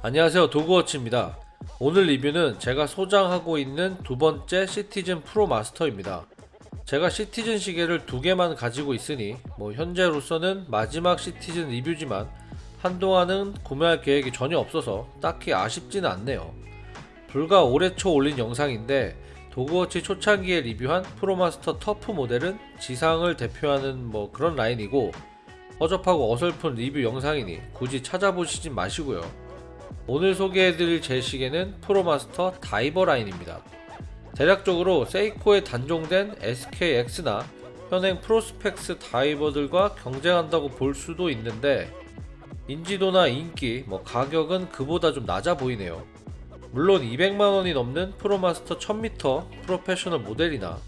안녕하세요. 도그워치입니다. 오늘 리뷰는 제가 소장하고 있는 두 번째 시티즌 프로 마스터입니다. 제가 시티즌 시계를 두 개만 가지고 있으니 뭐 현재로서는 마지막 시티즌 리뷰지만 한동안은 구매할 계획이 전혀 없어서 딱히 아쉽지는 않네요. 불과 올해 초 올린 영상인데 도그워치 초창기에 리뷰한 프로마스터 터프 모델은 지상을 대표하는 뭐 그런 라인이고 허접하고 어설픈 리뷰 영상이니 굳이 찾아보시진 마시고요 오늘 소개해드릴 제 시계는 프로마스터 다이버 라인입니다. 대략적으로 세이코에 단종된 SKX나 현행 프로스펙스 다이버들과 경쟁한다고 볼 수도 있는데 인지도나 인기, 뭐 가격은 그보다 좀 낮아 보이네요. 물론 200만원이 넘는 프로마스터 1000m 프로페셔널 모델이나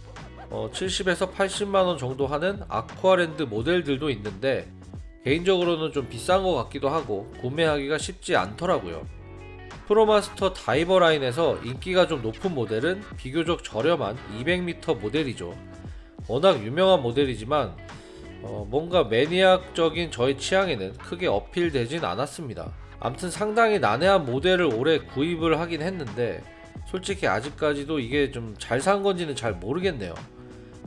어 70에서 80만원 정도 하는 아쿠아랜드 모델들도 있는데 개인적으로는 좀 비싼 것 같기도 하고 구매하기가 쉽지 않더라고요. 프로마스터 다이버 라인에서 인기가 좀 높은 모델은 비교적 저렴한 200m 모델이죠. 워낙 유명한 모델이지만 어, 뭔가 maniac적인 저의 취향에는 크게 어필되진 않았습니다. 암튼 상당히 난해한 모델을 올해 구입을 하긴 했는데 솔직히 아직까지도 이게 좀 잘 산 건지는 잘 모르겠네요.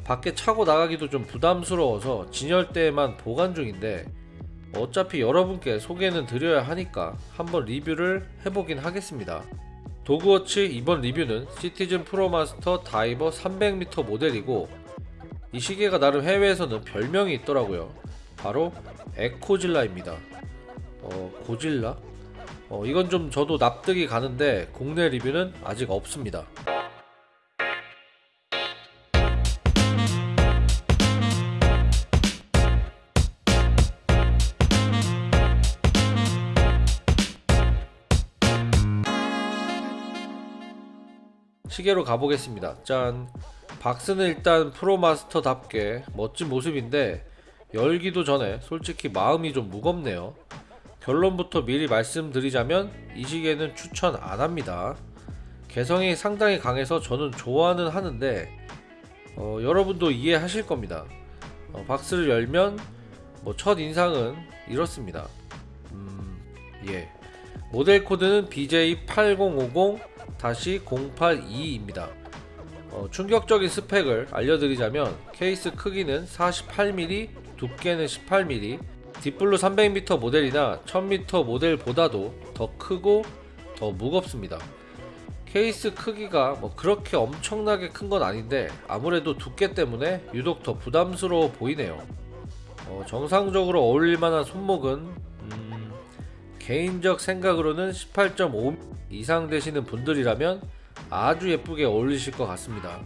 밖에 차고 나가기도 좀 부담스러워서 진열대에만 보관 중인데 어차피 여러분께 소개는 드려야 하니까 한번 리뷰를 해보긴 하겠습니다. 도그워치 이번 리뷰는 시티즌 프로마스터 다이버 300m 모델이고 이 시계가 나름 해외에서는 별명이 있더라고요. 바로 에코질라입니다. 어, 고질라? 어, 이건 좀 저도 납득이 가는데 국내 리뷰는 아직 없습니다. 시계로 가보겠습니다. 짠. 박스는 일단 프로마스터답게 멋진 모습인데 열기도 전에 솔직히 마음이 좀 무겁네요. 결론부터 미리 말씀드리자면 이 시계는 추천 안 합니다. 개성이 상당히 강해서 저는 좋아는 하는데 어, 여러분도 이해하실 겁니다. 어, 박스를 열면 뭐 첫 인상은 이렇습니다. 음, 예. 모델 코드는 BJ8050-082입니다. 어, 충격적인 스펙을 알려드리자면 케이스 크기는 48mm, 두께는 18mm, 딥블루 300m 모델이나 1000m 모델보다도 더 크고 더 무겁습니다. 케이스 크기가 뭐 그렇게 엄청나게 큰 건 아닌데 아무래도 두께 때문에 유독 더 부담스러워 보이네요. 어, 정상적으로 어울릴만한 손목은 음, 개인적 생각으로는 18.5 이상 되시는 분들이라면 아주 예쁘게 어울리실 것 같습니다.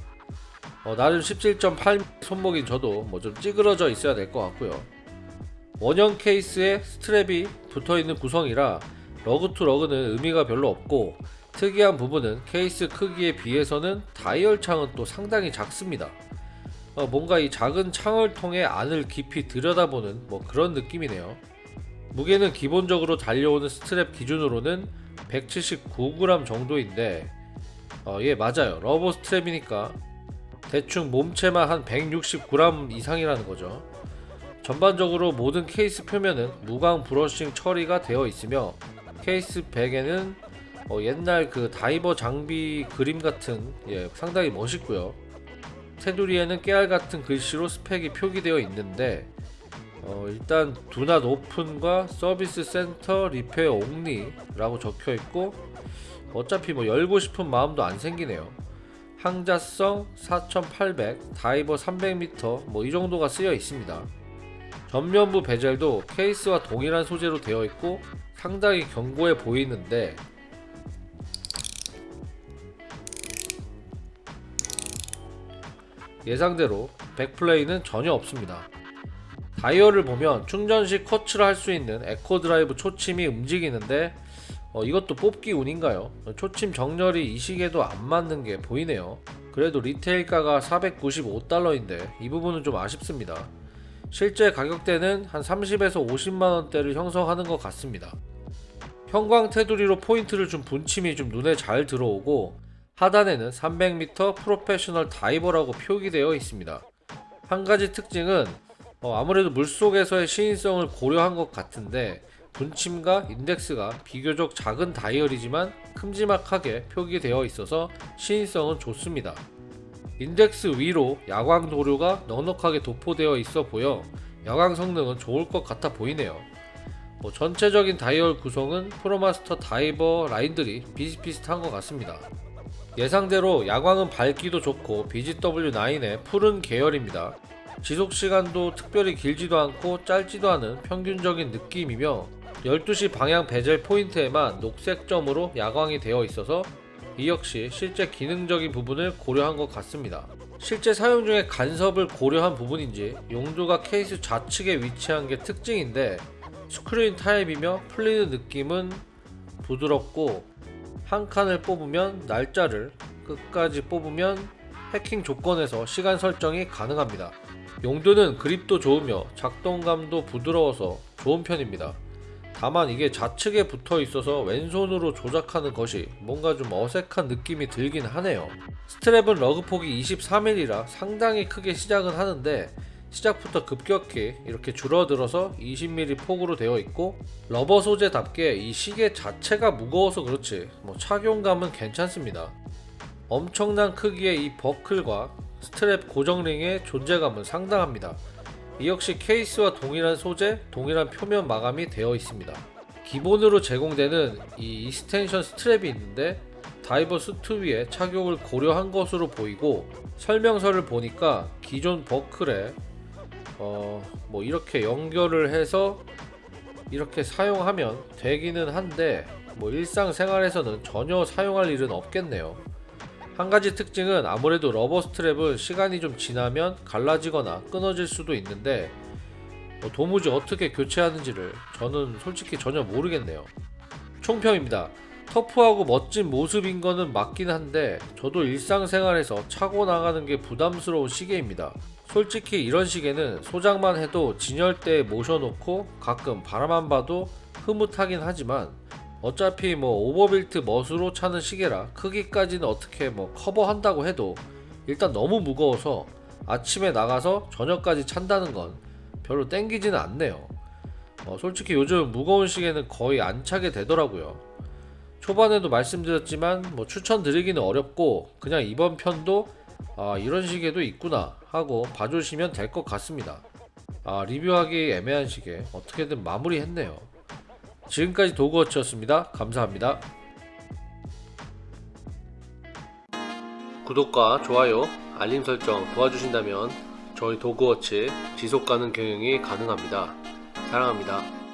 어, 나름 17.8 손목인 저도 뭐 좀 찌그러져 있어야 될 것 같고요. 원형 케이스에 스트랩이 붙어있는 구성이라 lug to lug는 의미가 별로 없고 특이한 부분은 케이스 크기에 비해서는 다이얼 창은 또 상당히 작습니다. 어, 뭔가 이 작은 창을 통해 안을 깊이 들여다보는 뭐 그런 느낌이네요. 무게는 기본적으로 달려오는 스트랩 기준으로는 179g 정도인데 어, 예 맞아요. rubber strap이니까 대충 몸체만 한 160g 이상이라는 거죠. 전반적으로 모든 케이스 표면은 무광 brushing 처리가 되어 있으며 case back에는 어, 옛날 그 다이버 장비 그림 같은 예, 상당히 멋있고요. 테두리에는 깨알 같은 글씨로 스펙이 표기되어 있는데 어, 일단 do not open과 service center repair only 라고 적혀 있고 어차피 뭐 열고 싶은 마음도 안 생기네요. 항자성 4800 다이버 300m 뭐 이 정도가 쓰여 있습니다. 전면부 베젤도 케이스와 동일한 소재로 되어 있고 상당히 견고해 보이는데 예상대로 back play는 전혀 없습니다 다이얼을 보면 충전 시 커츠를 할 수 있는 에코 드라이브 초침이 움직이는데 어, 이것도 뽑기 운인가요? 초침 정렬이 이 시계도 안 맞는 게 보이네요. 그래도 retail가가 495달러인데 이 부분은 좀 아쉽습니다. 실제 가격대는 한 30에서 50만원대를 형성하는 것 같습니다. 형광 테두리로 포인트를 준 분침이 좀 눈에 잘 들어오고 하단에는 300m 프로페셔널 다이버라고 표기되어 있습니다. 한 가지 특징은 어, 아무래도 물속에서의 시인성을 고려한 것 같은데 분침과 인덱스가 비교적 작은 다이얼이지만 큼지막하게 표기되어 있어서 시인성은 좋습니다. 인덱스 위로 야광 도료가 넉넉하게 도포되어 있어 보여 야광 성능은 좋을 것 같아 보이네요. 뭐 전체적인 다이얼 구성은 프로마스터 다이버 라인들이 비슷비슷한 것 같습니다. 예상대로 야광은 밝기도 좋고 BGW9의 푸른 계열입니다. 지속 시간도 특별히 길지도 않고 짧지도 않은 평균적인 느낌이며 12시 방향 베젤 포인트에만 녹색 점으로 야광이 되어 있어서 이 역시 실제 기능적인 부분을 고려한 것 같습니다. 실제 사용 중에 간섭을 고려한 부분인지 용두가 케이스 좌측에 위치한 게 특징인데 스크린 타입이며 풀리는 느낌은 부드럽고 한 칸을 뽑으면 날짜를 끝까지 뽑으면 해킹 조건에서 시간 설정이 가능합니다. 용도는 그립도 좋으며 작동감도 부드러워서 좋은 편입니다. 다만 이게 좌측에 붙어 있어서 왼손으로 조작하는 것이 뭔가 좀 어색한 느낌이 들긴 하네요. 스트랩은 러그 폭이 23mm라 상당히 크게 시작은 하는데 시작부터 급격히 이렇게 줄어들어서 20mm 폭으로 되어 있고 rubber 소재답게 이 시계 자체가 무거워서 그렇지 뭐 착용감은 괜찮습니다. 엄청난 크기의 이 버클과 스트랩 고정링의 존재감은 상당합니다. 이 역시 케이스와 동일한 소재, 동일한 표면 마감이 되어 있습니다. 기본으로 제공되는 이 extension 스트랩이 있는데 다이버 수트 위에 착용을 고려한 것으로 보이고 설명서를 보니까 기존 버클에 어 뭐 이렇게 연결을 해서 이렇게 사용하면 되기는 한데 뭐 일상생활에서는 전혀 사용할 일은 없겠네요. 한 가지 특징은 아무래도 rubber 스트랩은 시간이 좀 지나면 갈라지거나 끊어질 수도 있는데 뭐 도무지 어떻게 교체하는지를 저는 솔직히 전혀 모르겠네요. 총평입니다. 터프하고 멋진 모습인 거는 맞긴 한데 저도 일상생활에서 차고 나가는 게 부담스러운 시계입니다. 솔직히 이런 시계는 소장만 해도 진열대에 모셔놓고 가끔 바라만 봐도 흐뭇하긴 하지만 어차피 뭐 오버빌트 멋으로 차는 시계라 크기까지는 어떻게 뭐 커버한다고 해도 일단 너무 무거워서 아침에 나가서 저녁까지 찬다는 건 별로 땡기지는 않네요. 어, 솔직히 요즘 무거운 시계는 거의 안 차게 되더라고요. 초반에도 말씀드렸지만 뭐 추천드리기는 어렵고 그냥 이번 편도 아, 이런 시계도 있구나 하고 봐주시면 될 것 같습니다. 아, 리뷰하기 애매한 시계 어떻게든 마무리했네요. 지금까지 도그워치였습니다. 감사합니다. 구독과 좋아요, 알림 설정 도와주신다면 저희 도그워치 지속가능 경영이 가능합니다. 사랑합니다.